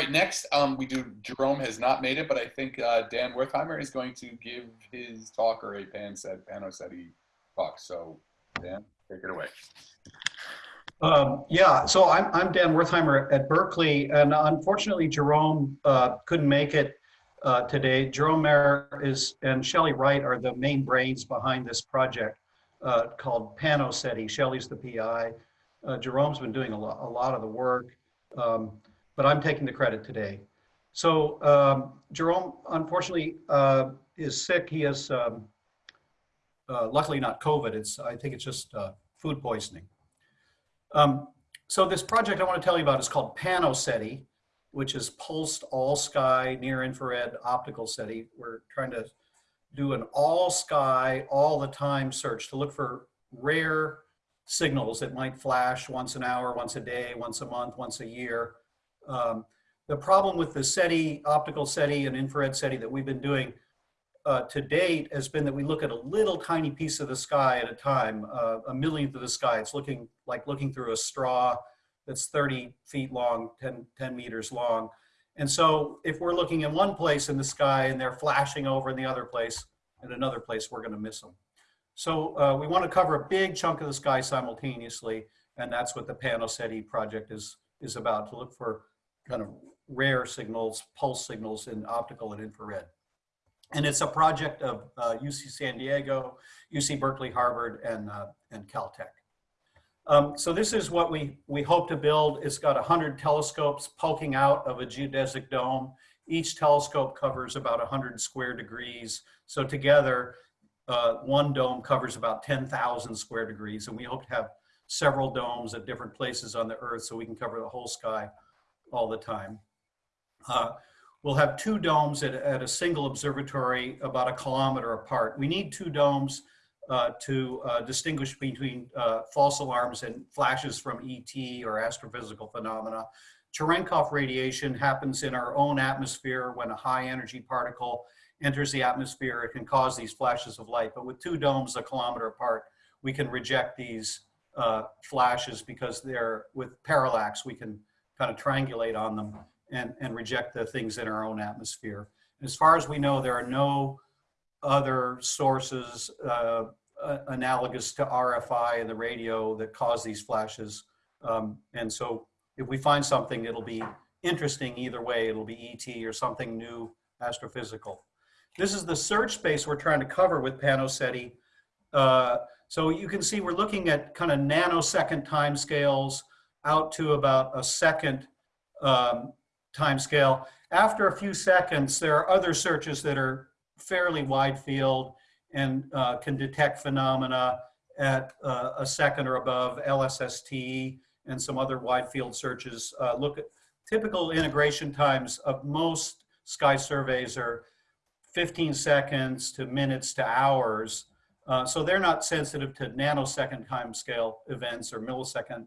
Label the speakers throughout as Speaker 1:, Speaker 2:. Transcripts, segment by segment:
Speaker 1: right, next um, we do. Jerome has not made it, but I think uh, Dan Wertheimer is going to give his talk or a pan said Panoseti talk. So, Dan, take it away.
Speaker 2: Um, yeah, so I'm, I'm Dan Wertheimer at Berkeley, and unfortunately Jerome uh, couldn't make it uh, today. Jerome Maire is and Shelley Wright are the main brains behind this project uh, called Panoseti. Shelley's the PI. Uh, Jerome's been doing a lot, a lot of the work, um, but I'm taking the credit today. So um, Jerome, unfortunately, uh, is sick. He has, um, uh, luckily not COVID. It's I think it's just food poisoning. Um, so this project I want to tell you about is called PanoSETI, which is pulsed all sky near infrared optical SETI. We're trying to do an all sky, all the time search to look for rare signals that might flash once an hour, once a day, once a month, once a year. Um, the problem with the SETI, optical SETI and infrared SETI that we've been doing uh, to date has been that we look at a little tiny piece of the sky at a time, uh, a millionth of the sky. It's looking like looking through a straw that's 30 feet long, 10, 10 meters long. And so if we're looking in one place in the sky and they're flashing over in the other place, in another place, we're gonna miss them. So uh, we wanna cover a big chunk of the sky simultaneously, and that's what the PanoSETI project is, is about, to look for kind of rare signals, pulse signals in optical and infrared. And it's a project of uh, UC San Diego, UC Berkeley, Harvard, and, uh, and Caltech. Um, so this is what we, we hope to build. It's got 100 telescopes poking out of a geodesic dome. Each telescope covers about 100 square degrees. So together, uh, one dome covers about 10,000 square degrees. And we hope to have several domes at different places on the Earth so we can cover the whole sky all the time. Uh, we'll have two domes at, at a single observatory about a kilometer apart. We need two domes uh, to uh, distinguish between uh, false alarms and flashes from ET or astrophysical phenomena. Cherenkov radiation happens in our own atmosphere when a high energy particle enters the atmosphere. It can cause these flashes of light, but with two domes a kilometer apart, we can reject these uh, flashes because they're with parallax, we can kind of triangulate on them and, and reject the things in our own atmosphere. As far as we know, there are no other sources uh, analogous to RFI and the radio that cause these flashes. Um, and so if we find something, it'll be interesting either way. It'll be ET or something new astrophysical. This is the search space we're trying to cover with PanoSETI. Uh, so you can see we're looking at kind of nanosecond timescales out to about a second um, time scale. After a few seconds, there are other searches that are fairly wide field and uh, can detect phenomena at uh, a second or above LSST and some other wide field searches. Uh, look at typical integration times of most sky surveys are 15 seconds to minutes to hours. Uh, so they're not sensitive to nanosecond time scale events or millisecond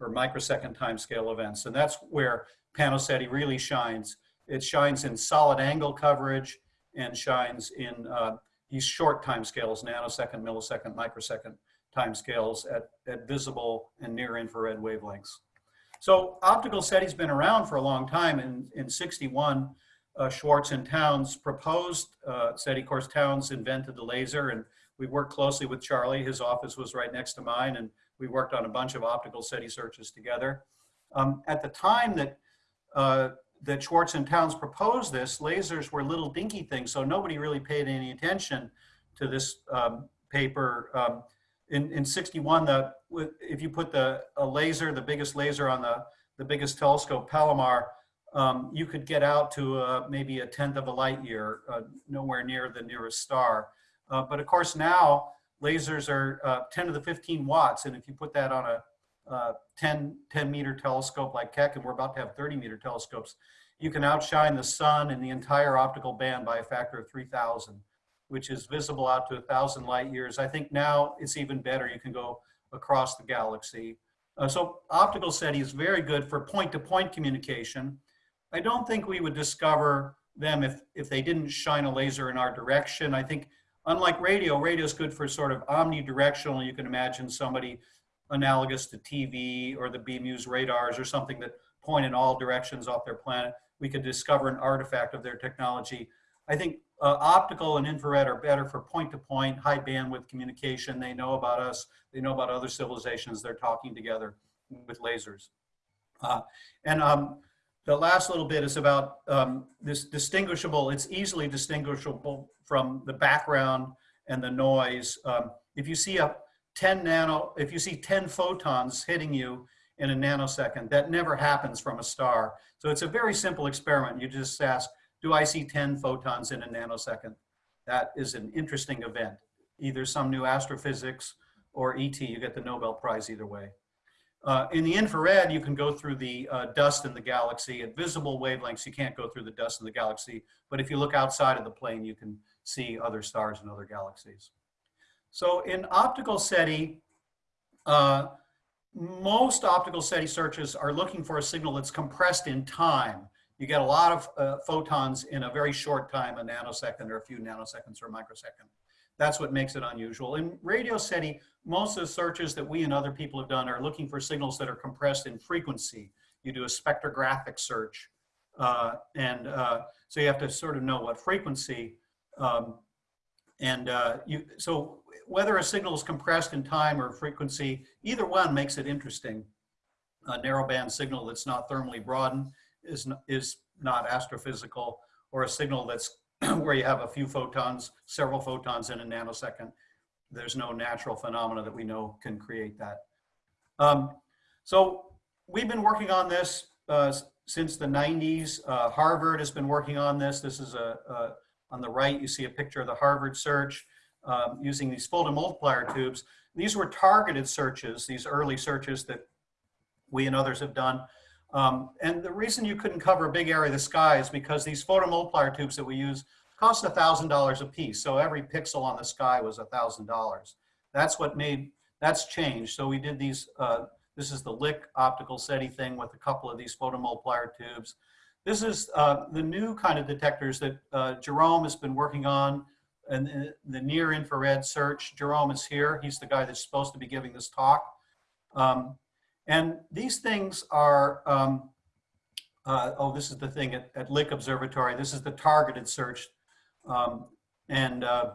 Speaker 2: or microsecond time scale events. And that's where PanoSETI really shines. It shines in solid angle coverage and shines in uh, these short time scales, nanosecond, millisecond, microsecond time scales at, at visible and near infrared wavelengths. So optical SETI's been around for a long time. In, in 61, uh, Schwartz and Townes proposed uh, SETI. Of course, Townes invented the laser and we worked closely with Charlie. His office was right next to mine and we worked on a bunch of optical SETI searches together. Um, at the time that uh, that Schwartz and Townes proposed this, lasers were little dinky things, so nobody really paid any attention to this um, paper. Um, in, in 61, the, if you put the a laser, the biggest laser on the, the biggest telescope, Palomar, um, you could get out to uh, maybe a tenth of a light year, uh, nowhere near the nearest star. Uh, but of course now, lasers are uh, 10 to the 15 watts, and if you put that on a uh, 10, 10 meter telescope like Keck, and we're about to have 30 meter telescopes, you can outshine the sun and the entire optical band by a factor of 3,000, which is visible out to a thousand light years. I think now it's even better. You can go across the galaxy. Uh, so optical SETI is very good for point-to-point -point communication. I don't think we would discover them if, if they didn't shine a laser in our direction. I think unlike radio, radio is good for sort of omnidirectional. You can imagine somebody analogous to TV or the BMEWS radars or something that point in all directions off their planet. we could discover an artifact of their technology. I think uh, optical and infrared are better for point-to-point, high bandwidth communication. They know about us. They know about other civilizations. They're talking together with lasers. Uh, and um, the last little bit is about um, this distinguishable. It's easily distinguishable from the background and the noise. Um, if you see a 10 nano, if you see 10 photons hitting you in a nanosecond, that never happens from a star. So it's a very simple experiment. You just ask, do I see 10 photons in a nanosecond? That is an interesting event. Either some new astrophysics or ET, you get the Nobel Prize either way. Uh, in the infrared, you can go through the uh, dust in the galaxy. At visible wavelengths, you can't go through the dust in the galaxy. But if you look outside of the plane, you can see other stars and other galaxies. So in optical SETI, uh, most optical SETI searches are looking for a signal that's compressed in time. You get a lot of uh, photons in a very short time, a nanosecond or a few nanoseconds or a microsecond. That's what makes it unusual. In radio SETI, most of the searches that we and other people have done are looking for signals that are compressed in frequency. You do a spectrographic search. Uh, and uh, so you have to sort of know what frequency. Um, and uh, you, so whether a signal is compressed in time or frequency, either one makes it interesting. A narrowband signal that's not thermally broadened is is not astrophysical, or a signal that's where you have a few photons, several photons in a nanosecond. There's no natural phenomena that we know can create that. Um, so we've been working on this uh, since the 90s. Uh, Harvard has been working on this. This is a, a, on the right, you see a picture of the Harvard search um, using these photomultiplier tubes. These were targeted searches, these early searches that we and others have done. Um, and the reason you couldn't cover a big area of the sky is because these photomultiplier tubes that we use cost $1,000 a piece. So every pixel on the sky was $1,000. That's what made, that's changed. So we did these, uh, this is the Lick optical SETI thing with a couple of these photomultiplier tubes. This is uh, the new kind of detectors that uh, Jerome has been working on and the near infrared search. Jerome is here. He's the guy that's supposed to be giving this talk. Um, and these things are, um, uh, oh, this is the thing at, at Lick Observatory. This is the targeted search. Um, and, uh,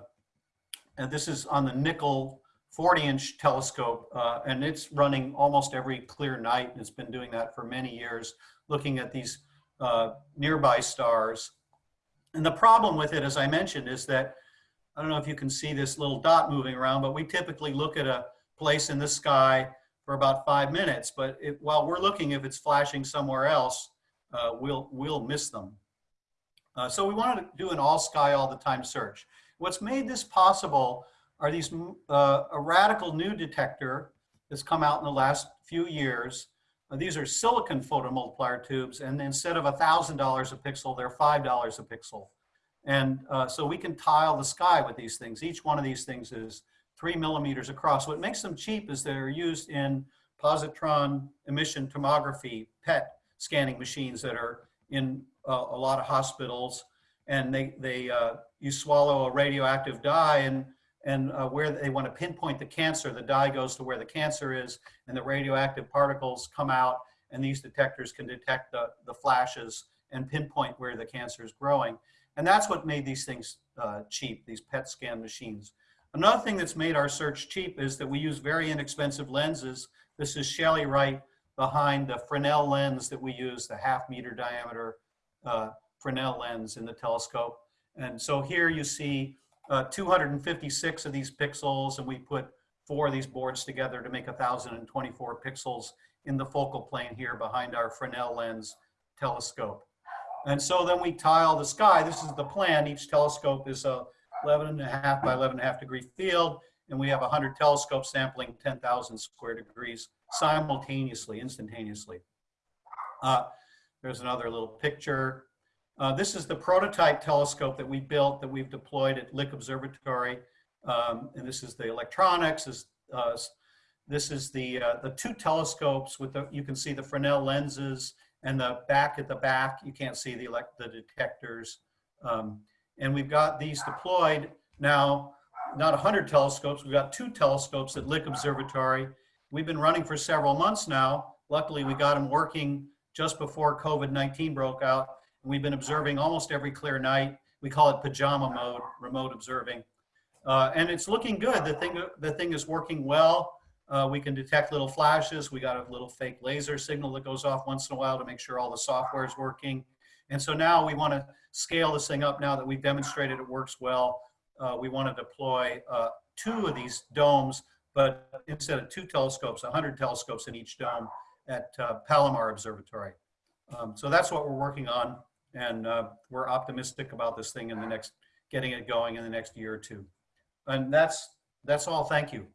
Speaker 2: and this is on the Nickel 40 inch telescope. Uh, and it's running almost every clear night. And it's been doing that for many years, looking at these uh, nearby stars. And the problem with it, as I mentioned, is that I don't know if you can see this little dot moving around, but we typically look at a place in the sky for about five minutes. But it, while we're looking, if it's flashing somewhere else, uh, we'll, we'll miss them. Uh, so we wanted to do an all sky all the time search. What's made this possible are these uh, a radical new detector that's come out in the last few years. Uh, these are silicon photomultiplier tubes, and instead of $1,000 a pixel, they're $5 a pixel. And uh, so we can tile the sky with these things. Each one of these things is three millimeters across. What makes them cheap is they're used in positron emission tomography, PET scanning machines that are in uh, a lot of hospitals. And they, they uh, you swallow a radioactive dye and, and uh, where they want to pinpoint the cancer, the dye goes to where the cancer is and the radioactive particles come out and these detectors can detect the, the flashes and pinpoint where the cancer is growing. And that's what made these things uh, cheap, these PET scan machines. Another thing that's made our search cheap is that we use very inexpensive lenses. This is Shelly right behind the Fresnel lens that we use, the half meter diameter uh, Fresnel lens in the telescope. And so here you see uh, 256 of these pixels and we put four of these boards together to make 1024 pixels in the focal plane here behind our Fresnel lens telescope. And so then we tile the sky. This is the plan. Each telescope is a 11 and a half by 11 and a half degree field. And we have 100 telescopes sampling 10,000 square degrees simultaneously, instantaneously. Uh, there's another little picture. Uh, this is the prototype telescope that we built that we've deployed at Lick Observatory. Um, and this is the electronics. This, uh, this is the, uh, the two telescopes with the, you can see the Fresnel lenses and the back at the back, you can't see the, elect, the detectors. Um, and we've got these deployed now, not 100 telescopes, we've got two telescopes at Lick Observatory. We've been running for several months now. Luckily, we got them working just before COVID-19 broke out. And we've been observing almost every clear night. We call it pajama mode, remote observing. Uh, and it's looking good. The thing, the thing is working well. Uh, we can detect little flashes. We got a little fake laser signal that goes off once in a while to make sure all the software is working. And so now we want to scale this thing up now that we've demonstrated it works well. Uh, we want to deploy uh, two of these domes, but instead of two telescopes, 100 telescopes in each dome at uh, Palomar Observatory. Um, so that's what we're working on. And uh, we're optimistic about this thing in the next, getting it going in the next year or two. And that's, that's all. Thank you.